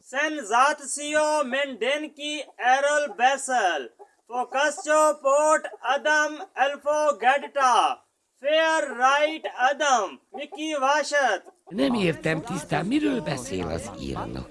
Sensatio Mendenki Errol Bessel Focaccio Port Adam Elfo Gadta Fair Right Adam Mickey Vashat Nem értem tisztán, miről beszél az írnok.